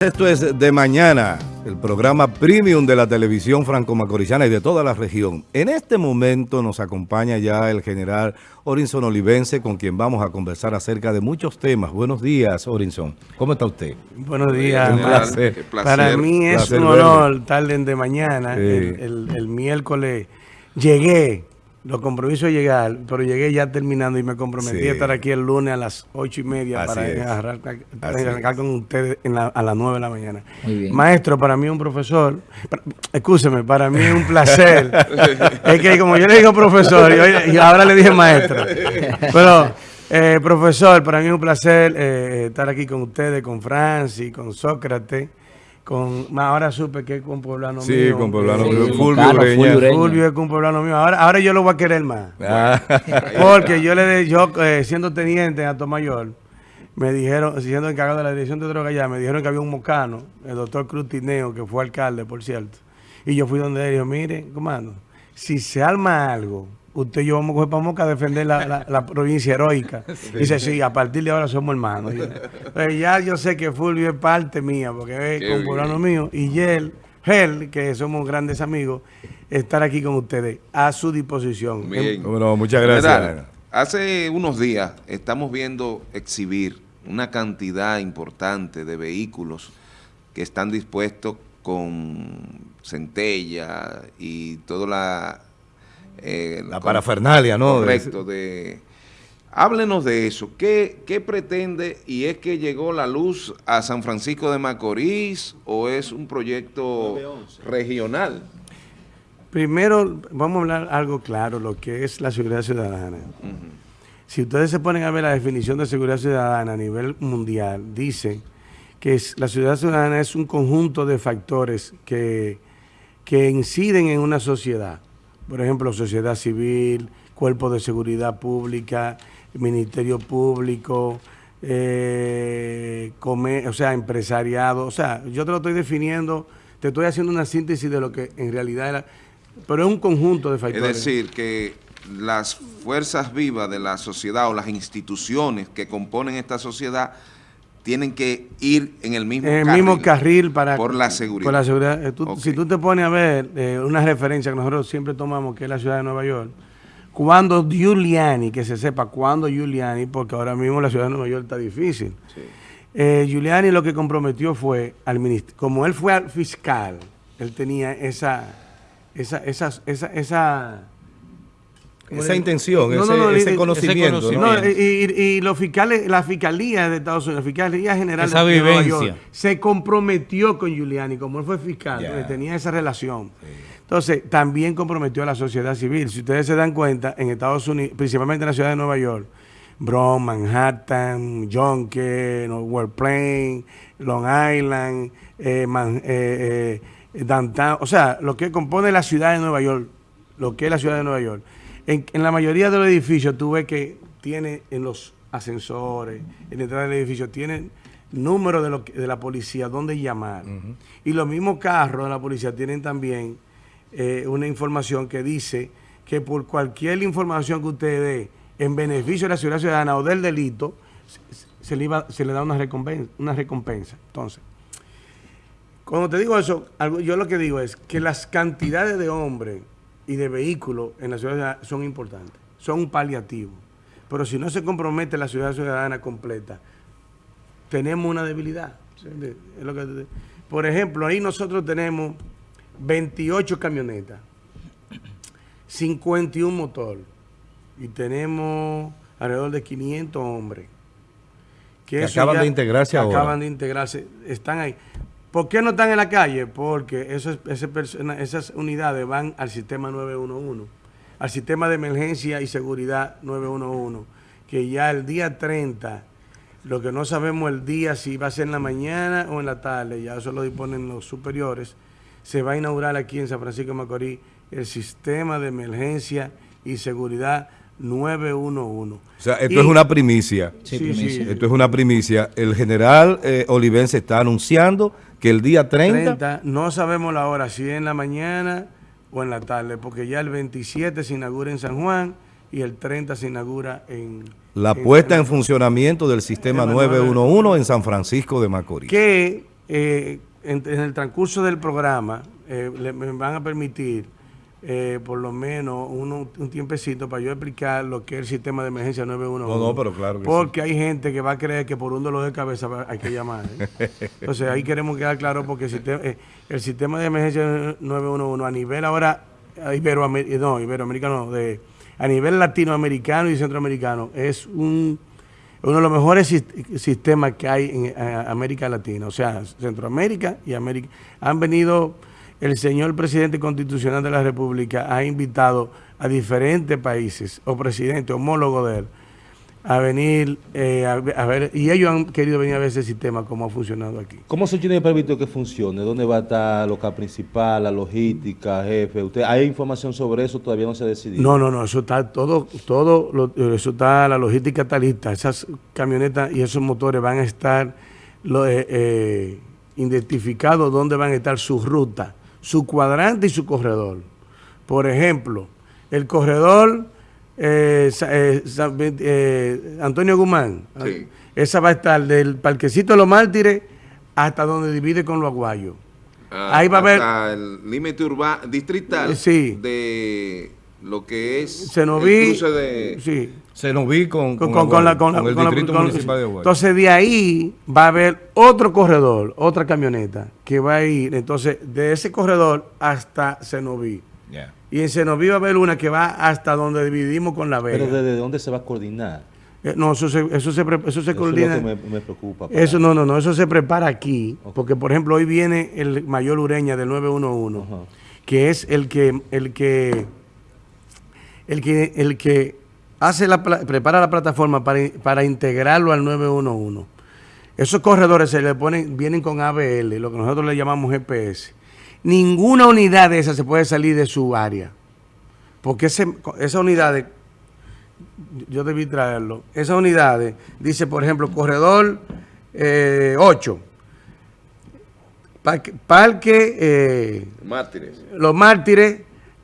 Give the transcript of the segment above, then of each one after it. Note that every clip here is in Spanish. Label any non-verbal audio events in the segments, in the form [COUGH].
Esto es De Mañana, el programa premium de la televisión franco-macorizana y de toda la región. En este momento nos acompaña ya el general Orinson Olivense, con quien vamos a conversar acerca de muchos temas. Buenos días, Orinson. ¿Cómo está usted? Buenos días. Un placer. Para mí es Placer un honor estar en De Mañana. Sí. El, el- el miércoles llegué, lo compromiso de llegar, pero llegué ya terminando y me comprometí Sí. a estar aquí el lunes a las ocho y media Así para Así arrancar con ustedes en la- a las nueve de la mañana. Muy bien. Maestro, para mí es un profesor, para- escúcheme, para mí es un placer. [LAUGHS] es que como yo le digo profesor y ahora le dije maestro. Pero, eh, profesor, para mí es un placer eh, estar aquí con ustedes, con Francis, con Sócrates, con más ahora supe que es con poblano Sí, mío. con poblano mío, Sí, Fulvio Ureña. Fulvio Ureña. Fulvio es con poblano mío. Ahora, ahora yo lo voy a querer más. [LAUGHS] Ah, Porque yo le de- yo eh, siendo teniente en Alto Mayor, me dijeron, siendo encargado de la dirección de droga allá, me dijeron que había un mocano, el doctor Cruz Tineo, que fue alcalde, por cierto. Y yo fui donde él y dijo, mire, comando, si se arma algo, usted y yo vamos a coger para Moca a defender la, la- la provincia heroica. [LAUGHS] Dice, sí, a partir de ahora somos hermanos. Y, pues ya yo sé que Fulvio es parte mía, porque es Qué con poblano bien. mío, y él, él, que somos grandes amigos, estar aquí con ustedes, a su disposición. Bien. bueno, muchas gracias. General, hace unos días estamos viendo exhibir una cantidad importante de vehículos que están dispuestos con centella y toda la... eh, La parafernalia, ¿no? Correcto. De, háblenos de eso. ¿Qué, ¿Qué pretende? ¿Y es que llegó la luz a San Francisco de Macorís o es un proyecto regional? Primero, vamos a hablar algo claro, lo que es la seguridad ciudadana. Si ustedes se ponen a ver la definición de seguridad ciudadana a nivel mundial, dice que es- la seguridad ciudadana es un conjunto de factores que, que inciden en una sociedad. Por ejemplo, sociedad civil, cuerpo de seguridad pública, ministerio público, eh, o sea, empresariado. O sea, yo te lo estoy definiendo, te estoy haciendo una síntesis de lo que en realidad era, pero es un conjunto de Es factores. decir, que las fuerzas vivas de la sociedad o las instituciones que componen esta sociedad tienen que ir en el mismo en el carril. mismo carril para Por la seguridad. por la seguridad. Eh, tú-. Si tú te pones a ver eh, una referencia que nosotros siempre tomamos, que es la ciudad de Nueva York, cuando Giuliani, que se sepa cuándo Giuliani, porque ahora mismo la ciudad de Nueva York está difícil. Eh, Giuliani lo que comprometió fue al ministro, como él fue al fiscal, él tenía esa, esa, esa, esa, esa Esa intención, No, ese, no, no, ese y- conocimiento. ¿no? no, y, y- y los fiscales, la fiscalía de Estados Unidos, la fiscalía general Esa de Nueva. York, se comprometió con Giuliani, como él fue fiscal, porque tenía esa relación. Entonces, también comprometió a la sociedad civil. Si ustedes se dan cuenta, en Estados Unidos, principalmente en la ciudad de Nueva York, Bronx, Manhattan, Yonkers, World Plain, Long Island, eh, Man- eh, eh, Downtown, o sea, lo que compone la ciudad de Nueva York, lo que es la ciudad de Nueva York. En, en la mayoría de los edificios tú ves que tiene en los ascensores, en la entrada del edificio, tienen número de, lo de la policía, dónde llamar. Y los mismos carros de la policía tienen también eh, una información que dice que por cualquier información que usted dé en beneficio de la seguridad ciudadana o del delito, se, se le, iba- se le da una recompensa, una recompensa. Entonces, cuando te digo eso, algo- yo lo que digo es que las cantidades de hombres y de vehículos en la ciudad son importantes, son un paliativo. Pero si no se compromete la ciudad ciudadana completa, tenemos una debilidad. ¿entiendes? Es lo que te- por ejemplo, ahí nosotros tenemos 28 camionetas, 51 motor y tenemos alrededor de 500 hombres. Que acaban de integrarse ahora. Acaban de integrarse, están ahí. ¿Por qué no están en la calle? Porque esas unidades van al sistema 911, al sistema de emergencia y seguridad 911, que ya el día 30, lo que no sabemos el día si va a ser en la mañana o en la tarde, ya eso lo disponen los superiores, se va a inaugurar aquí en San Francisco de Macorís el sistema de emergencia y seguridad 911. O sea, esto Y- es una primicia. Sí, Sí, primicia. sí. Esto es una primicia. El general eh, Olivense está anunciando que el día 30, 30, no sabemos la hora, si es en la mañana o en la tarde, porque ya el 27 se inaugura en San Juan y el 30 se inaugura en... la puesta en funcionamiento del sistema Sistema 911 en San Francisco de Macorís. Que eh, en, en el transcurso del programa eh, le- me van a permitir eh, por lo menos uno- un tiempecito para yo explicar lo que es el sistema de emergencia 911. No, no, pero claro que Porque hay gente que va a creer que por un dolor de cabeza hay que llamar. ¿eh? [LAUGHS] Entonces ahí queremos quedar claro porque el sistema, eh, el sistema de emergencia 911 a nivel ahora iberoamericano, no, iberoamericano, de, a nivel latinoamericano y centroamericano es un uno de los mejores sis- sistemas que hay en América Latina, o sea, Centroamérica y América. Han venido, el señor presidente constitucional de la República ha invitado a diferentes países o presidentes homólogos de él a venir eh, a, a ver, y ellos han querido venir a ver ese sistema, cómo ha funcionado aquí. ¿Cómo se tiene previsto que funcione? ¿Dónde va a estar el local principal, la logística, jefe? ¿Usted hay información sobre eso? Todavía no se ha decidido. No, no, no, eso está todo, todo, lo- eso está, la logística está lista. Esas camionetas y esos motores van a estar lo- eh, eh, identificados dónde van a estar su ruta, su cuadrante y su corredor. Por ejemplo, el corredor eh, eh, eh, Antonio Guzmán, Sí. esa va a estar del Parquecito de los Mártires hasta donde divide con los aguayos. Ah, Ahí va a haber- el límite urbano, distrital sí. de lo que es el cruce de... sí, Se nos vi con, con, con la, con la- con el con la- Distrito con- Municipal de Aguayo. Entonces de ahí va a haber otro corredor, otra camioneta que va a ir, entonces de ese corredor hasta Cenoví. Ya. Y en Cenoví va a haber una que va hasta donde dividimos con La Vega. Pero ¿desde dónde se va a coordinar? Eh, no, eso se, eso se, eso se Eso es lo coordina. que me, me preocupa. para- Eso no, no, no, eso se prepara aquí, porque por ejemplo hoy viene el mayor Ureña del 911, Ajá. que es el que el que el que el que hace la prepara la plataforma para, para integrarlo al 911. Esos corredores se le ponen vienen con ABL, lo que nosotros le llamamos GPS. Ninguna unidad de esas se puede salir de su área. Porque ese, esa unidad yo debí traerlo. Esas unidades, dice por ejemplo, corredor eh, 8, parque, parque, eh, Mártires. Los Mártires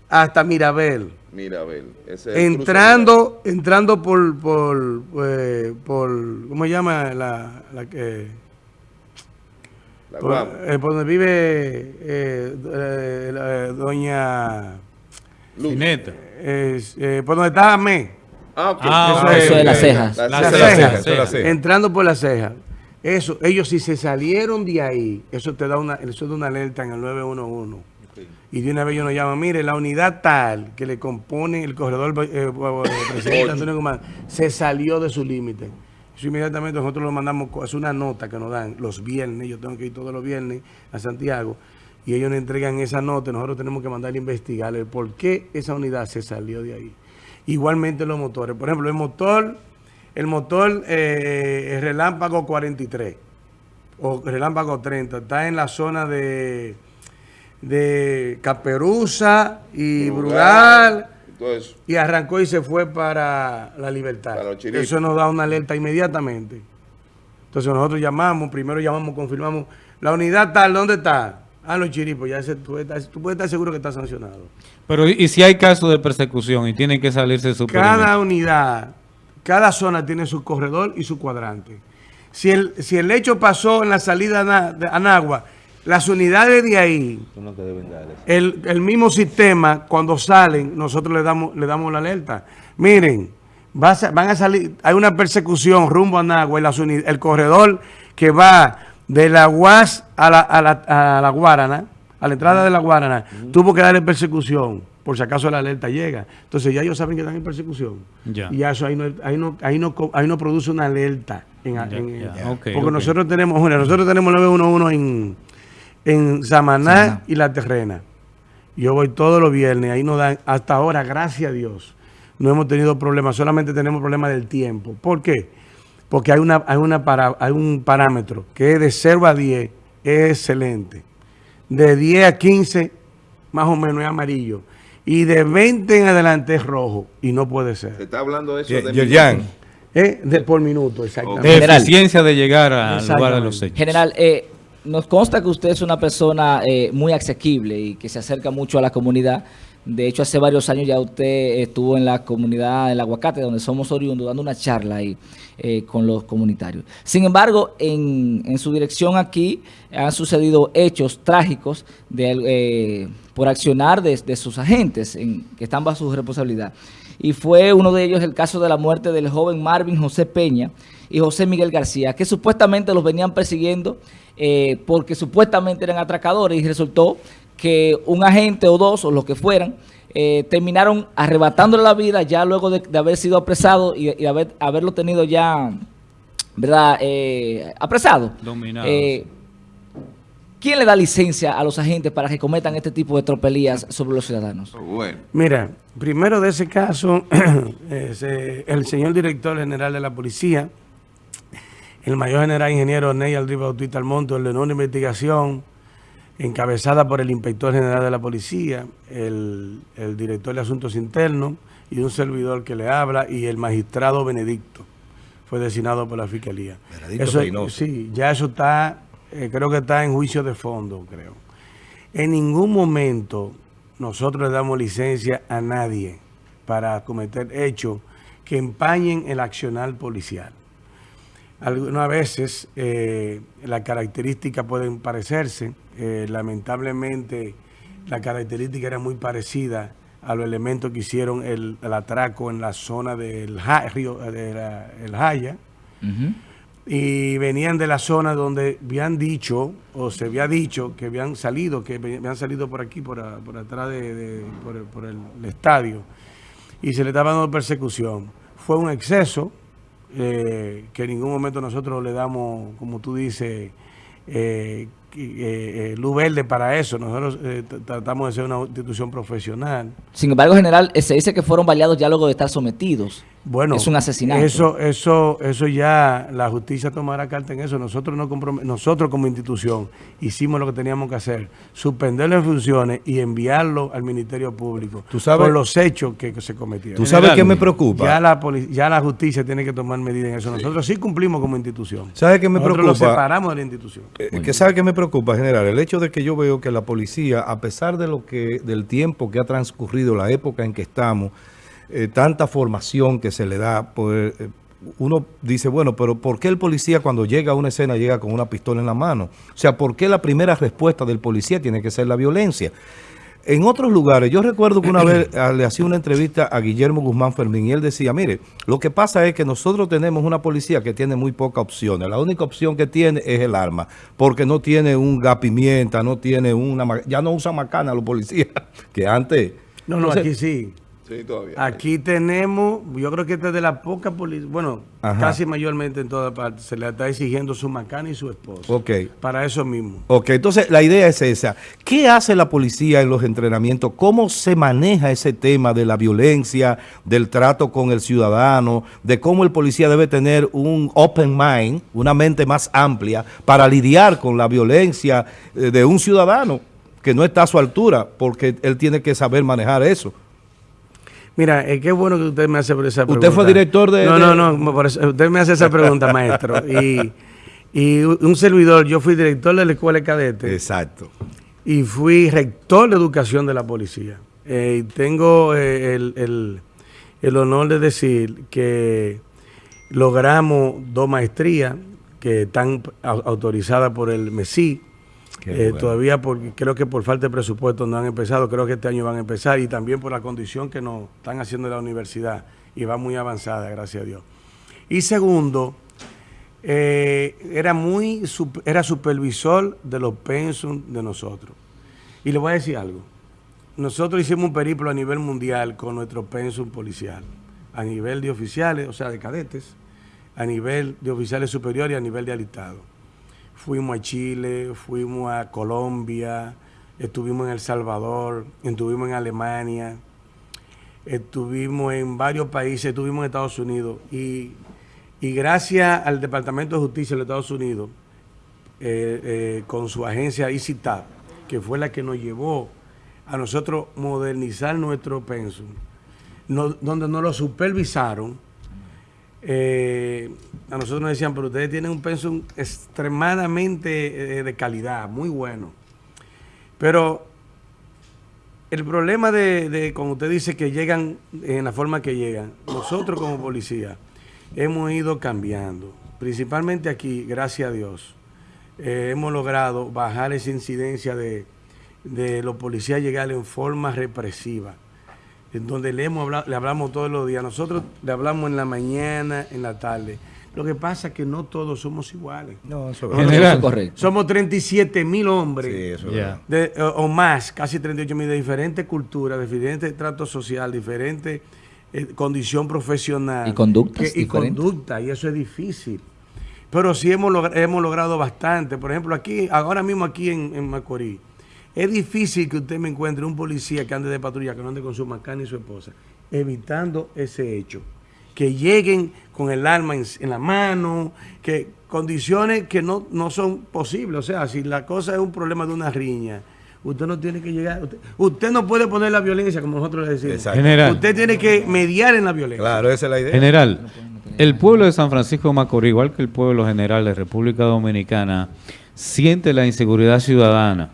hasta Mirabel. Mira, a ver. ese es Entrando, entrando por, por, eh, por, ¿cómo se llama? La, la que, la por, eh, por donde vive eh, eh, la- doña, eh, eh, por donde estaba Me. Ah, ok. Ah, Eso es- Eso de las cejas. La La La ceja, ceja, la ceja, la ceja. entrando por la ceja. Eso, ellos si se salieron de ahí, eso te da una, eso da una alerta en el 911. Y de una vez ellos nos llaman, mire, la unidad tal que le compone el corredor eh, eh, presidente Antonio Guzmán se salió de su límite. Eso inmediatamente nosotros lo mandamos, es una nota que nos dan los viernes, yo tengo que ir todos los viernes a Santiago, y ellos nos entregan esa nota, nosotros tenemos que mandarle a investigar el por qué esa unidad se salió de ahí. Igualmente los motores. Por ejemplo, el motor, el motor eh, el Relámpago 43 o Relámpago 30 está en la zona de, de Caperuza y Brugal. Y arrancó y se fue para la libertad. Para. Eso nos da una alerta inmediatamente. Entonces nosotros llamamos, primero llamamos, confirmamos, la unidad tal, ¿dónde está? Ah, los chiripos, ya ese- tú, puedes estar seguro que está sancionado. Pero ¿y si hay casos de persecución y tienen que salirse de su Cada perímetro? unidad, cada zona tiene su corredor y su cuadrante. Si el, si el hecho pasó en la salida a Na- de Anagua, las unidades de ahí, el, el mismo sistema, cuando salen, nosotros le damos, le damos la alerta. Miren, va a sa- van a salir, hay una persecución rumbo a Nagua, y las el corredor que va de la UAS a la, a la, a la Guarana, a la entrada de la Guarana, tuvo que darle persecución, por si acaso la alerta llega. Entonces ya ellos saben que están en persecución. Ya. Y ya eso ahí no, ahí no, ahí no, ahí no produce una alerta. en- Ya, en- ya, ok, porque nosotros tenemos, bueno, nosotros tenemos 911 en, en Samaná y La Terrena. Yo voy todos los viernes, ahí nos dan, hasta ahora, gracias a Dios, no hemos tenido problemas, solamente tenemos problemas del tiempo. ¿Por qué? Porque hay, una, hay, una para, hay un parámetro que es de 0 a 10, es excelente. De 10 a 15, más o menos es amarillo. Y de 20 en adelante es rojo, y no puede se ser. está hablando de eso. De Yerjan. ¿Eh? De, por minuto, exactamente. De eficiencia de llegar al lugar de los hechos. General, eh, nos consta que usted es una persona eh, muy asequible y que se acerca mucho a la comunidad. De hecho, hace varios años ya usted estuvo en la comunidad del Aguacate, donde somos oriundos, dando una charla ahí eh, con los comunitarios. Sin embargo, en, en, su dirección aquí han sucedido hechos trágicos eh, por accionar de, de sus agentes en, que están bajo su responsabilidad. Y fue uno de ellos el caso de la muerte del joven Marvin José Peña y José Miguel García, que supuestamente los venían persiguiendo eh, porque supuestamente eran atracadores y resultó que un agente o dos o los que fueran eh, terminaron arrebatándole la vida ya luego de, de haber sido apresado y, y haber, haberlo tenido ya, ¿verdad?, eh, apresado. Dominado. Eh, ¿Quién le da licencia a los agentes para que cometan este tipo de tropelías sobre los ciudadanos? Bueno, Mira, primero de ese caso, [CLEARS THROAT] el señor director general de la policía, el mayor general ingeniero Ney Aldri Bautista Almonte, ordenó una investigación encabezada por el inspector general de la policía, el, el director de asuntos internos y un servidor que le habla y el magistrado Benedicto fue designado por la fiscalía. Benedicto Eso- sí, ya eso está, eh, creo que está en juicio de fondo, creo. En ningún momento nosotros le damos licencia a nadie para cometer hechos que empañen el accionar policial. Algunas veces eh, las características pueden parecerse, eh, lamentablemente la característica era muy parecida a los elementos que hicieron el, el atraco en la zona del Ja- río, de la- el Jaya, y venían de la zona donde habían dicho, o se había dicho, que habían salido, que habían salido por aquí, por, a- por atrás de, de- por, el, por el- el estadio, y se le estaba dando persecución. Fue un exceso eh, que en ningún momento nosotros le damos, como tú dices, eh, eh, eh, luz verde para eso. Nosotros eh, tratamos de ser una institución profesional. Sin embargo, general, eh, se dice que fueron baleados ya luego de estar sometidos. Bueno, Es un asesinato. Eso, eso, eso ya la justicia tomará carta en eso. Nosotros no nosotros como institución hicimos lo que teníamos que hacer, suspenderlo en funciones y enviarlo al Ministerio Público Tú sabes- por los hechos que, que se cometieron. ¿Tú sabes qué me preocupa? Ya la, ya la justicia tiene que tomar medidas en eso. Nosotros sí cumplimos como institución. ¿Sabe qué me Nosotros preocupa? lo separamos de la institución. Eh, que sabe que me preocupa, general, el hecho de que yo veo que la policía, a pesar de lo que, del tiempo que ha transcurrido, la época en que estamos, eh, tanta formación que se le da, pues, eh, uno dice, bueno, pero ¿por qué el policía cuando llega a una escena llega con una pistola en la mano? O sea, ¿por qué la primera respuesta del policía tiene que ser la violencia? En otros lugares, yo recuerdo que una vez [CLEARS THROAT] le hacía una entrevista a Guillermo Guzmán Fermín y él decía, mire, lo que pasa es que nosotros tenemos una policía que tiene muy pocas opciones. La única opción que tiene es el arma, porque no tiene un gapimienta, no tiene una... Ya no usan macana los policías, [LAUGHS] que antes... No, no, Entonces, aquí sí. Sí, todavía. Aquí tenemos, yo creo que esta es de la poca policía, bueno, Ajá. casi mayormente en todas partes, se le está exigiendo su macana y su esposo. Ok. Para eso mismo. Ok, entonces la idea es esa. ¿Qué hace la policía en los entrenamientos? ¿Cómo se maneja ese tema de la violencia, del trato con el ciudadano, de cómo el policía debe tener un open mind, una mente más amplia para lidiar con la violencia eh, de un ciudadano que no está a su altura, porque él tiene que saber manejar eso? Mira, es que bueno que usted me hace esa pregunta. Usted fue director de- No, no, no, usted me hace esa pregunta, maestro. [LAUGHS] Y, y un servidor, yo fui director de la escuela de cadetes Exacto. y fui rector de educación de la policía. Eh, y tengo eh, el, el- el honor de decir que logramos dos maestrías que están au- autorizadas por el MESI. Eh, bueno. Todavía creo que por falta de presupuesto no han empezado, creo que este año van a empezar y también por la condición que nos están haciendo en la universidad y va muy avanzada, gracias a Dios. Y segundo, eh, era muy era supervisor de los pensum de nosotros. Y le voy a decir algo. Nosotros hicimos un periplo a nivel mundial con nuestro pensum policial, a nivel de oficiales, o sea, de cadetes, a nivel de oficiales superiores y a nivel de alistado. Fuimos a Chile, fuimos a Colombia, estuvimos en El Salvador, estuvimos en Alemania, estuvimos en varios países, estuvimos en Estados Unidos. Y, y gracias al Departamento de Justicia de los Estados Unidos, eh, eh, con su agencia ICITAP, que fue la que nos llevó a nosotros modernizar nuestro pensum, donde nos lo supervisaron, eh, a nosotros nos decían, pero ustedes tienen un pensum extremadamente eh, de calidad, muy bueno. Pero el problema de, de, como usted dice, que llegan en la forma que llegan, nosotros como policía hemos ido cambiando, principalmente aquí, gracias a Dios, eh, hemos logrado bajar esa incidencia de, de los policías llegar en forma represiva, en donde le, hemos hablado, le hablamos todos los días, nosotros le hablamos en la mañana, en la tarde, lo que pasa es que no todos somos iguales. No, eso somos- Correcto. Somos 37 mil hombres Sí, eso es verdad. de- o, o más, casi 38 mil, de diferentes culturas, de diferentes tratos social, diferente eh, condición profesional. Y conductas que- y diferentes. conducta, y eso es difícil. Pero sí hemos, hemos logrado bastante. Por ejemplo, aquí, ahora mismo aquí en, en Macorís, es difícil que usted me encuentre un policía que ande de patrulla, que no ande con su macana y su esposa, evitando ese hecho. Que lleguen con el arma en, en la mano, que condiciones que no, no son posibles. O sea, si la cosa es un problema de una riña, usted no tiene que llegar. Usted, usted no puede poner la violencia, como nosotros le decimos. Exacto. General. Usted tiene que mediar en la violencia. Claro, esa es la idea. General, el pueblo de San Francisco de Macorís, igual que el pueblo general de República Dominicana, siente la inseguridad ciudadana.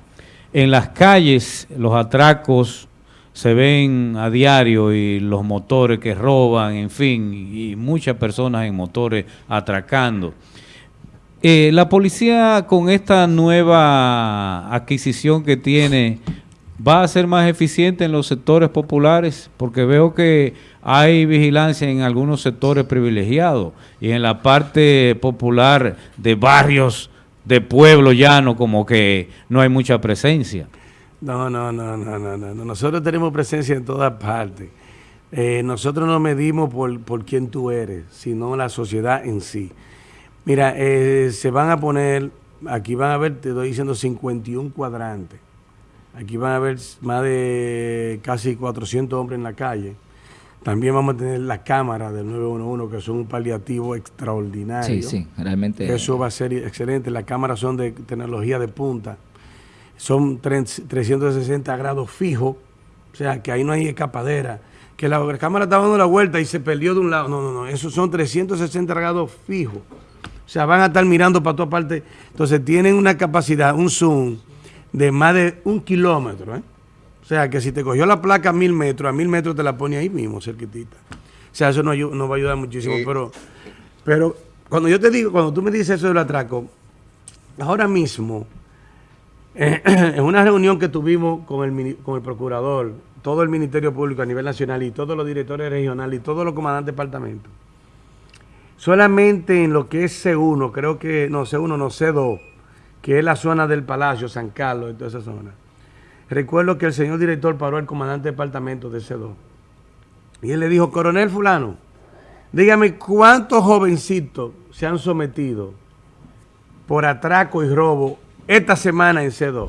En las calles, los atracos se ven a diario y los motores que roban, en fin, y muchas personas en motores atracando. Eh, la policía con esta nueva adquisición que tiene va a ser más eficiente en los sectores populares porque veo que hay vigilancia en algunos sectores privilegiados y en la parte popular de barrios de pueblo llano como que no hay mucha presencia. No, no, no, no, no, no. no. Nosotros tenemos presencia en todas partes. Eh, nosotros no medimos por, por quién tú eres, sino la sociedad en sí. Mira, eh, se van a poner, aquí van a ver, te estoy diciendo 51 cuadrantes. Aquí van a haber más de casi 400 hombres en la calle. También vamos a tener la cámara del 911, que son un paliativo extraordinario. Sí, sí, realmente. Eso va a ser excelente. Las cámaras son de tecnología de punta. Son tre- 360 grados fijos. O sea, que ahí no hay escapadera. Que la, la cámara estaba dando la vuelta y se perdió de un lado. No, no, no. Esos son 360 grados fijos. O sea, van a estar mirando para todas partes. Entonces, tienen una capacidad, un zoom de más de un kilómetro. ¿eh? O sea, que si te cogió la placa a mil metros, a mil metros te la pone ahí mismo, cerquitita. O sea, eso ayu- nos va a ayudar muchísimo. Sí. Pero, pero cuando yo te digo, cuando tú me dices eso del atraco, ahora mismo, eh, [CLEARS THROAT] en una reunión que tuvimos con el, con el procurador, todo el Ministerio Público a nivel nacional y todos los directores regionales y todos los comandantes de departamento, solamente en lo que es C1, creo que, no, C1, no, C2, que es la zona del Palacio, San Carlos y toda esa zona. Recuerdo que el señor director paró al comandante de departamento de C2 y él le dijo, coronel fulano, dígame cuántos jovencitos se han sometido por atraco y robo esta semana en C2.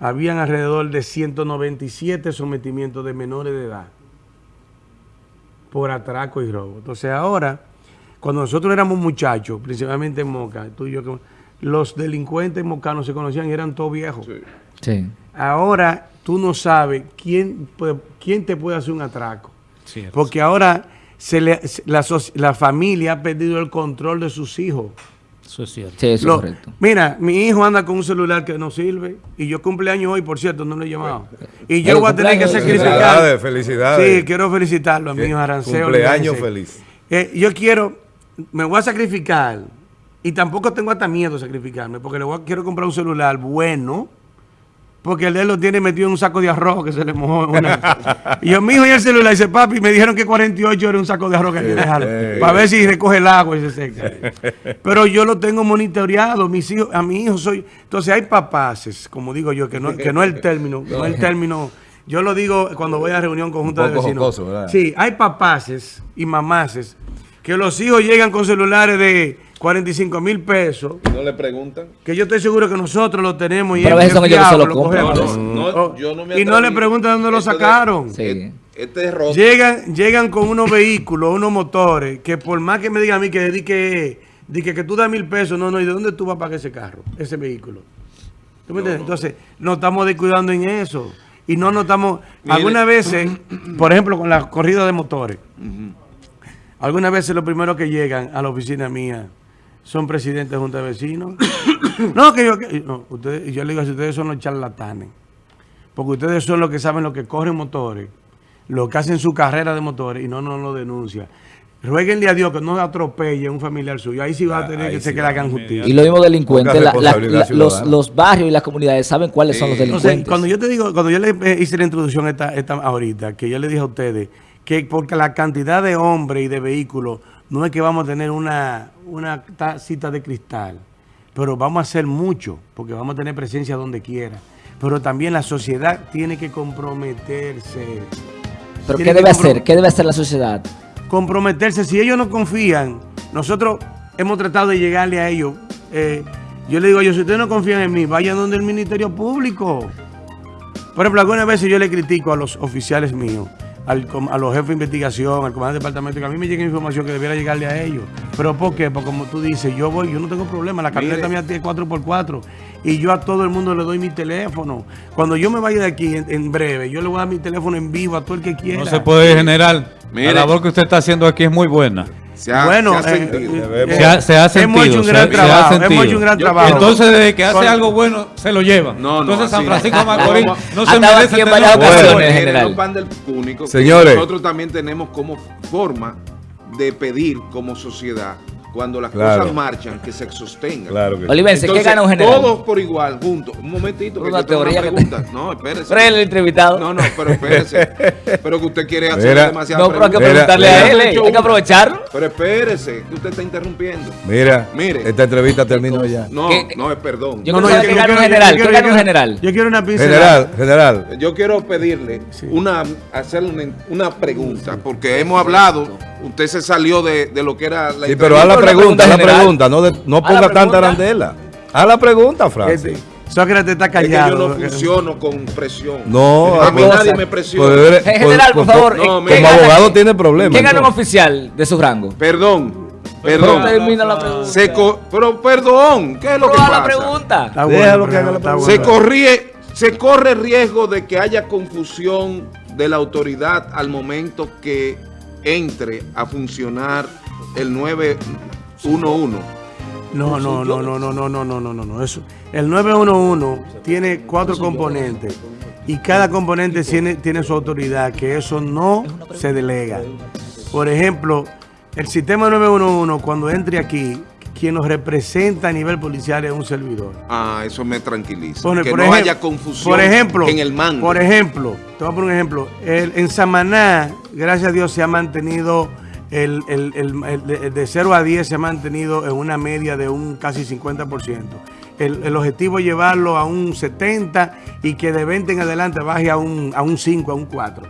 Habían alrededor de 197 sometimientos de menores de edad por atraco y robo. Entonces ahora, cuando nosotros éramos muchachos, principalmente en Moca, tú y yo, que- los delincuentes mocanos se conocían y eran todos viejos. Sí. Ahora tú no sabes quién, quién te puede hacer un atraco. Cierto. Porque ahora se le- se- la, familia ha perdido el control de sus hijos. Eso es cierto. Sí, eso Lo- es correcto. Mira, mi hijo anda con un celular que no sirve y yo cumpleaños hoy, por cierto, no lo he llamado. Y yo voy a tener que sacrificar. Felicidades, felicidades. Sí, quiero felicitarlo a mi hijo Aranceo. Cumpleaños feliz. Eh, yo quiero, me voy a sacrificar y tampoco tengo hasta miedo de sacrificarme porque le voy a- quiero comprar un celular bueno porque el de él lo tiene metido en un saco de arroz que se le mojó. una- y yo, mi hijo y el celular, dice, papi, me dijeron que 48 era un saco de arroz que hay que dejarlo para ver si recoge el agua y se seca. Pero yo lo tengo monitoreado, mis hijos, a mi hijo soy... Entonces hay papaces, como digo yo, que no, que no es el término, no es el término... Yo lo digo cuando voy a reunión conjunta Un de vecinos. jocoso, ¿verdad? Sí, hay papaces y mamaces que los hijos llegan con celulares de 45 mil pesos, No le preguntan. que yo estoy seguro que nosotros lo tenemos y Pero a es que se fiable, lo compran. cogemos. No, no, Oh, yo no me y no le preguntan dónde lo de- sacaron. Sí. et- Este es roto. Llegan, llegan con unos vehículos, unos motores, que por más que me digan a mí que dedique, di que, que tú das mil pesos, no, no, ¿y de dónde tú vas a pagar ese carro, ese vehículo? ¿Tú me entiendes? Entonces, nos estamos descuidando en eso. Y no nos estamos, Mire. algunas veces, por ejemplo, con la corrida de motores, algunas veces los primeros que llegan a la oficina mía son presidentes de junta de vecinos. [COUGHS] no, que yo, que- no, ustedes, y yo le digo, si ustedes son los charlatanes. porque ustedes son los que saben lo que corren motores, lo que hacen su carrera de motores y no nos lo denuncian. Rueguenle a Dios que no atropelle a un familiar suyo. Ahí sí va a tener ahí que se sí que le hagan justicia. Y los mismos delincuentes, Poca la- la- responsabilidad la- los, los barrios y las comunidades saben cuáles son los. Entonces, delincuentes. cuando yo te digo, cuando yo le eh, hice la introducción esta, esta ahorita, que yo le dije a ustedes que porque la cantidad de hombres y de vehículos no es que vamos a tener una, una tacita de cristal, pero vamos a hacer mucho, porque vamos a tener presencia donde quiera. Pero también la sociedad tiene que comprometerse. Pero tiene ¿qué debe hacer? ¿Qué debe hacer la sociedad? comprometerse. Si ellos no confían, nosotros hemos tratado de llegarle a ellos. Eh, yo le digo ellos, si ustedes no confían en mí, vayan donde el Ministerio Público. Por ejemplo, algunas veces yo le critico a los oficiales míos, al a los jefes de investigación, al comandante del departamento, que a mí me llega información que debiera llegarle a ellos. ¿Pero por qué? Porque como tú dices, yo voy, yo no tengo problema, la camioneta mía tiene 4x4 y yo a todo el mundo le doy mi teléfono. Cuando yo me vaya de aquí en, en breve, yo le voy a dar mi teléfono en vivo a todo el que quiera. No se puede general. Mire. La labor que usted está haciendo aquí es muy buena. Se ha, bueno, se ha eh, sentido. eh, Se ha, se ha hemos sentido. hecho un se- gran trabajo. Hemos hecho un gran trabajo. Entonces, desde que hace algo bueno, se lo llevan. No, no, Entonces, San Francisco no. Macorís No, no se merece en varias ocasiones, general. pan del público. que Señores. Nosotros también tenemos como forma de pedir como sociedad cuando las Claro. cosas marchan que se sostengan. Claro que sí. Olivense, ¿qué gana un general? Todos por igual, juntos. Un momentito, que Una yo tengo una teoría que te- pregunta. No, espérese. Pero el entrevistado. No, no, pero espérese. pero que usted quiere hacer Mira. demasiadas No, pero hay que preguntarle mira. a él, eh, hay que aprovecharlo. Pero espérese, que usted está interrumpiendo. Mira, Mire. esta entrevista terminó ya. No, ¿Qué? no, es perdón. Yo No, no, que yo ¿qué quiero- gana un general? yo ¿Qué quiero- gana un general? Yo quiero una pincelada. General, general. Yo quiero pedirle una, hacerle una, una pregunta, porque hemos hablado, usted se salió de, de lo que era la Sí, pero haz la pregunta, haz la pregunta. No, de- no Haz la ponga tanta arandela. Haz la pregunta, Francis. Este, Sócrates está Es que callado. yo no funciono con presión. No, a mí pues- nadie me presiona. Pues, En general, por favor, no, ¿qué como gana- como abogado qué- tiene problemas. ¿Qué gana un oficial de su rango? Perdón, perdón. termina la pregunta. Se co- pero perdón, ¿qué es lo Pero que la pasa? pregunta. Está Déjalo que haga la pregunta. Se, corrie, se corre riesgo de que haya confusión de la autoridad al momento que entre a funcionar el 911. No, no, no, no, no, no, no, no, no, no, no. Eso. El 911 tiene cuatro componentes y cada componente tiene, tiene su autoridad, que eso no se delega. Por ejemplo, el sistema 911, cuando entre aquí, quien nos representa a nivel policial es un servidor. Ah, eso me tranquiliza. Que no haya confusión por ejemplo, en el mando. Por ejemplo, te voy a poner un ejemplo. El- en Samaná, gracias a Dios, se ha mantenido, el, el- de- de 0 a 10 se ha mantenido en una media de un casi 50%. El, el objetivo es llevarlo a un 70 y que de 20 en adelante baje a un, a un 5, a un 4.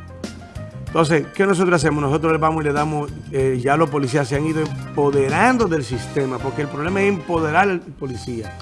Entonces, ¿qué nosotros hacemos? Nosotros le vamos y le damos, eh, ya los policías se han ido empoderando del sistema, porque el problema es empoderar al policía,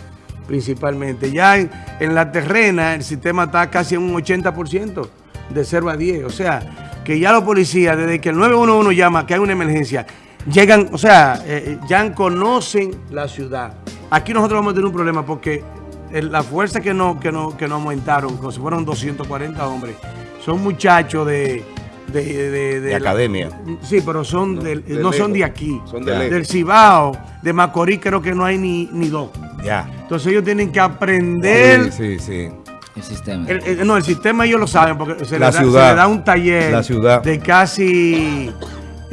principalmente. Ya en, la terrena el sistema está casi en un 80% de 0 a 10. O sea, que ya los policías, desde que el 911 llama que hay una emergencia, llegan, o sea, eh, ya conocen la ciudad. Aquí nosotros vamos a tener un problema porque la fuerza que nos que no, que no aumentaron, como si fueron 240 hombres, son muchachos de... De, de- de De la- academia. Sí, pero son del- de no son de aquí. Son de lejos. Del Cibao, de Macorís creo que no hay ni, ni dos. Ya. Entonces ellos tienen que aprender. Sí, sí, sí. El sistema. el- el- no, el sistema ellos lo saben porque se, La le, da, ciudad. se le da un taller La ciudad. de casi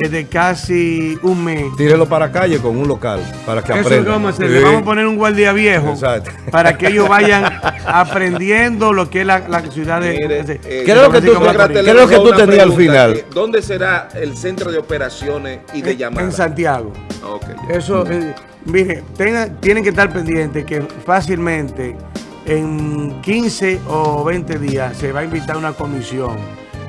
de casi un mes. Tírelo para calle con un local para que Eso aprendan. vamos a hacer. Sí. Le vamos a poner un guardia viejo Exacto. para que ellos vayan [LAUGHS] aprendiendo lo que es la, la ciudad de. Mire, de- eh, ¿Qué es lo que tú- ¿Qué lo que tú tenías al final? que, ¿Dónde será el centro de operaciones y de llamadas? En Santiago. Eso, eh, mire, tengan- tienen que estar pendientes que fácilmente en 15 o 20 días se va a invitar una comisión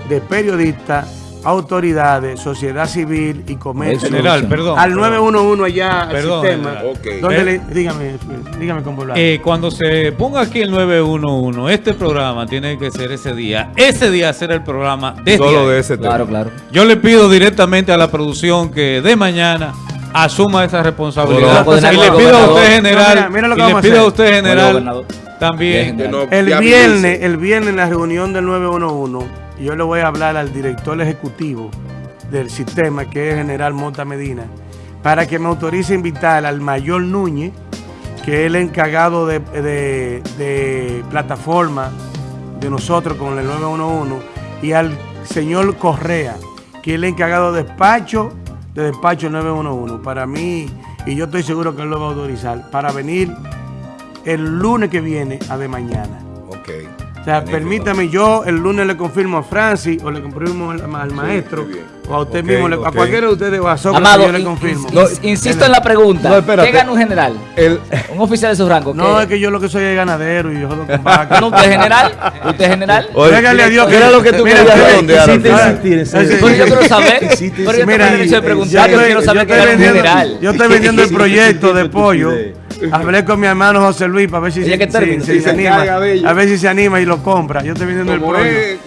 de periodistas, autoridades, sociedad civil y comercio. General, perdón. Al 911 allá al Perdón, sistema. Ok. Donde Eh. le- dígame, dígame con. Eh, cuando se ponga aquí el 911, este programa tiene que ser ese día. Ese día será el programa desde Solo de ese tema. Claro, claro. Yo le pido directamente a la producción que de mañana asuma esa responsabilidad. Bueno, y le pido a usted, general, Mira, mira lo que y le a pido a hacer. usted, general, también. Bien, Que no El viernes, el viernes en la reunión del 911, yo le voy a hablar al director ejecutivo del sistema, que es general Mota Medina, para que me autorice invitar al mayor Núñez, que es el encargado de, de- plataforma de nosotros con el 911 y al señor Correa, que es el encargado de despacho de despacho 911. Para mí, y yo estoy seguro que él lo va a autorizar, para venir el lunes que viene a de mañana. Ok. O sea, Magnífico. permítame, yo el lunes le confirmo a Francis o le confirmo al, al maestro a usted mismo, a cualquiera de ustedes o a Amado, yo le confirmo. in- ins- insisto en la pregunta. No. ¿Qué gana un general? El, [LAUGHS] Un oficial de su rango. No, ¿qué? es que yo lo que soy es ganadero y yo jodo con vacas. No, usted es general. Usted es general. A Dios ¿qué era lo que tú Mira, querías insistir, Pero yo quiero saber. Pero yo Mira, de yo preguntar. Yo estoy- quiero saber qué gana un vendiendo- general. Yo estoy vendiendo el proyecto de pollo. Hablé con mi hermano José Luis para ver si, se se anima. A ver si se anima y lo compra. Yo estoy vendiendo el pollo.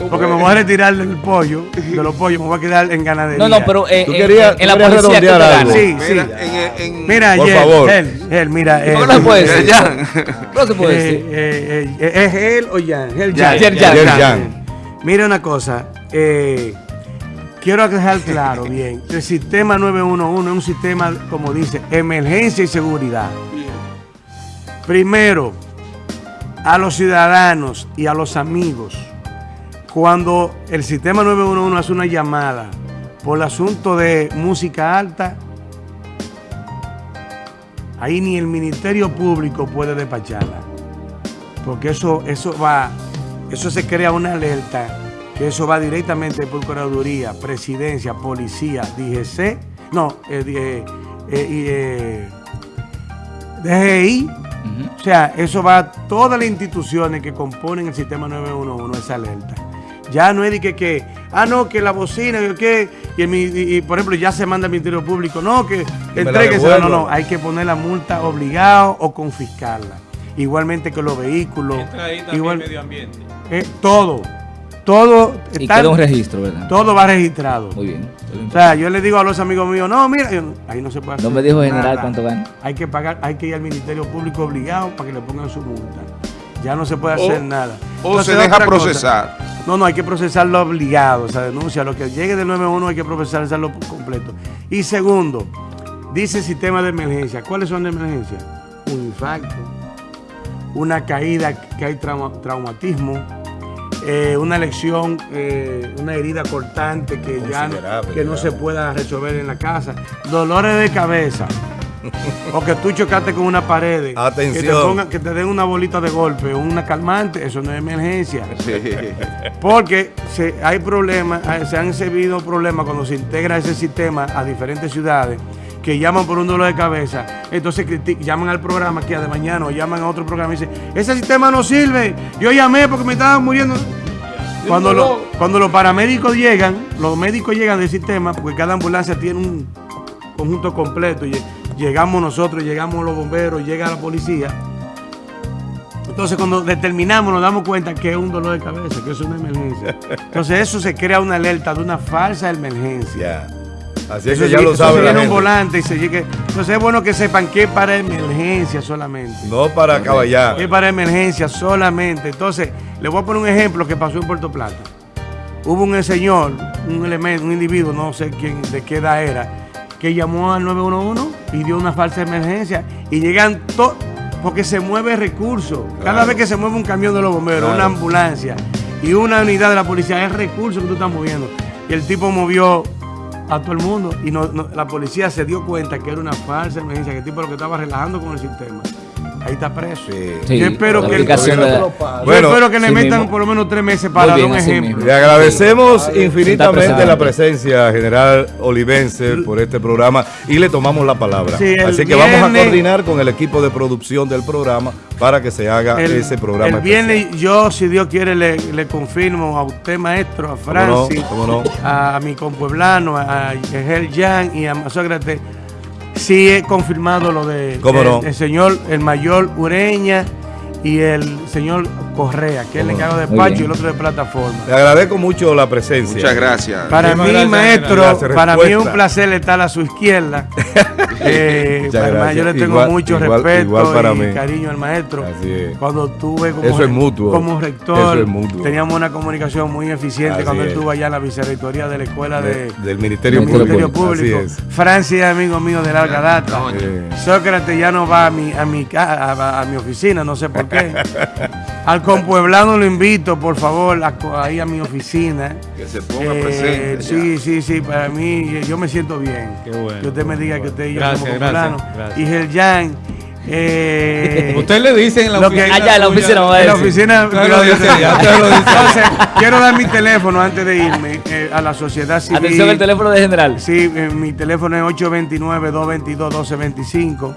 porque me voy a retirar del pollo, de los pollos, me voy a quedar en ganadería. No, no, pero eh, Tú eh, querías- en la policía, algo. Sí, sí. Mira, en, en- Mira, Por Yel, favor. Él, él, mira. ¿Por él. qué no se puede decir? Ya. No se puede Eh, decir. eh, eh, ¿Es él o Jan? Él Jan, Jan. Jan, Jan. Jan. Mira una cosa. eh, quiero dejar claro bien. El sistema 911 es un sistema, como dice, emergencia y seguridad. Primero, a los ciudadanos y a los amigos, cuando el sistema 911 hace una llamada por el asunto de música alta, ahí ni el Ministerio Público puede despacharla. Porque eso, eso va, eso se crea una alerta, que eso va directamente por Procuraduría, Presidencia, Policía, DGC, no, eh, eh, eh, eh, DGI, o sea, eso va a todas las instituciones que componen el sistema 911, esa alerta. Ya no es de que, que ah, no, que la bocina, que y, el mi- y- y, por ejemplo, ya se manda al Ministerio Público, no, que entréguese, no, no, hay que poner la multa obligado o confiscarla. Igualmente que los vehículos, igual, ambiente. eh, todo, todo, Y está- queda un registro, ¿verdad? todo va registrado. Muy bien. O sea, yo le digo a los amigos míos, no, mira, yo ahí no se puede hacer No me dijo general nada. cuánto gana. Hay que pagar, hay que ir al Ministerio Público obligado para que le pongan su multa. Ya no se puede hacer O- nada. O Entonces, se deja cosa. procesar. No, no, hay que procesarlo obligado, esa denuncia. Lo que llegue del 911 hay que procesarlo completo. Y segundo, dice sistema de emergencia. ¿Cuáles son de emergencia? Un infarto, una caída que hay trauma- traumatismo, eh, una lesión, eh, una herida cortante que ya no, que no se pueda resolver en la casa, dolores de cabeza. O que tú chocaste con una pared. Que te, pongan- que te den una bolita de golpe, una calmante, eso no es emergencia. Sí. Porque se, hay problemas, se han servido problemas cuando se integra ese sistema a diferentes ciudades que llaman por un dolor de cabeza, entonces llaman al programa que de mañana o llaman a otro programa y dicen, ese sistema no sirve, yo llamé porque me estaba muriendo. Cuando, lo- cuando los paramédicos llegan, los médicos llegan del sistema, porque cada ambulancia tiene un conjunto completo, y llegamos nosotros, llegamos los bomberos, llega la policía, entonces, cuando determinamos, nos damos cuenta que es un dolor de cabeza, que es una emergencia. Entonces, eso se crea una alerta de una falsa emergencia. Ya. Así es que ya lo eso sabe se la viene un volante y se llegue. Entonces, es bueno que sepan que es para emergencia solamente. No para caballar. Es para emergencia solamente. Entonces, le voy a poner un ejemplo que pasó en Puerto Plata. Hubo un señor, un elemento, un individuo, no sé quién, de qué edad era, que llamó al 911 dio una falsa emergencia. Y llegan todos, porque se mueve recurso. Cada Claro. vez que se mueve un camión de los bomberos, Claro. una ambulancia y una unidad de la policía, es recurso que tú estás moviendo. Y el tipo movió a todo el mundo y no- no- la policía se dio cuenta que era una falsa emergencia, que el tipo lo que estaba relajando con el sistema. Ahí está preso. Sí. Yo espero que- aplicación de- Yo Bueno, espero que le sí metan mismo. por lo menos tres meses para dar un ejemplo. mismo. Le agradecemos infinitamente la presencia, general Olivense, por este programa y le tomamos la palabra. Así que vamos a coordinar con el equipo de producción del programa para que se haga El, ese programa. el viernes yo, si Dios quiere, le, le confirmo a usted, maestro, a ¿Cómo no? Francis, ¿Cómo no? a, mi compueblano, a Egel Jan y a Sócrates. Sí he confirmado lo de ¿Cómo el, no? el señor, el mayor Ureña y el señor Correa, que es el encargado de despacho y el otro de plataforma. Le agradezco mucho la presencia. Muchas gracias. Para mí, gracias, maestro, Gracias, para mí es un placer estar a su izquierda. [LAUGHS] Eh, yo le tengo Igual- mucho igual- respeto igual para y mí. cariño al maestro. Así es. Cuando tuve como, Eso es mutuo. como rector, Eso es mutuo. teníamos una comunicación muy eficiente Así cuando él es. estuvo allá en la vicerrectoría de la escuela de, De- del Ministerio del Público. Ministerio Público. Así es. Francis es amigo mío de larga data. Doña. Eh, Sócrates ya no va a mi, a mi, a mi oficina, no sé por qué. [LAUGHS] Al compueblano lo invito, por favor, a ahí a mi oficina. Que se ponga Eh, presente. sí, ya. sí, sí, para mí eh, yo me siento bien. Qué bueno, Que usted me diga que usted y yo Gracias, somos gracias. Y Geljan, eh, [LAUGHS] Usted le dice en la oficina. Allá en la oficina va a en la oficina. Usted lo dice ya, usted lo dice. Entonces, quiero dar mi teléfono antes de irme eh, a la sociedad civil. Atención, el teléfono de general. Sí, eh, mi teléfono es 829-222-1225.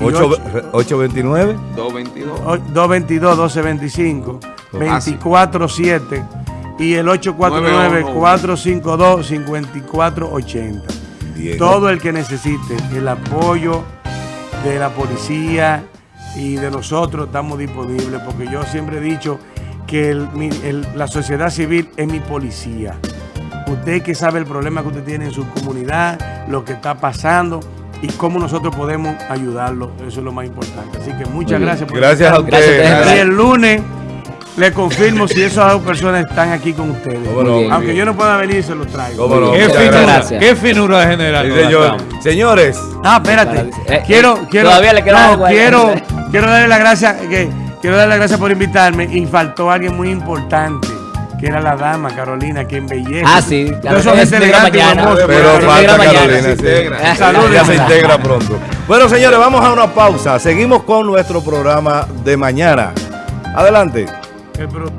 Y Ocho- ocho- 829. 222. o- 222-1225. Ah, sí. 24-7. Y el 849-452-5480. Bien. Todo el que necesite el apoyo de la policía y de nosotros estamos disponibles porque yo siempre he dicho que el- mi- el- la sociedad civil es mi policía. Usted que sabe el problema que usted tiene en su comunidad, lo que está pasando y cómo nosotros podemos ayudarlo. Eso es lo más importante. Así que muchas gracias por Gracias a invitarme. usted. Gracias, Y el lunes le confirmo si esas dos personas están aquí con ustedes. Bien. Aunque yo no pueda venir, se los traigo. No. Qué finura, qué finura general. Sí, señor. Señores, Ah, espérate. Eh, quiero, eh, quiero. todavía le queda no, ahí. quiero, quiero darle las gracias, que, quiero darle las gracias por invitarme y faltó alguien muy importante. Que era la dama Carolina, que embellece. Ah, sí, se gente integra elegante mañana. pero se falta. Carolina. Se integra. Saludos. Ya se integra pronto. Bueno, señores, vamos a una pausa. Seguimos con nuestro programa de mañana. Adelante. El pro-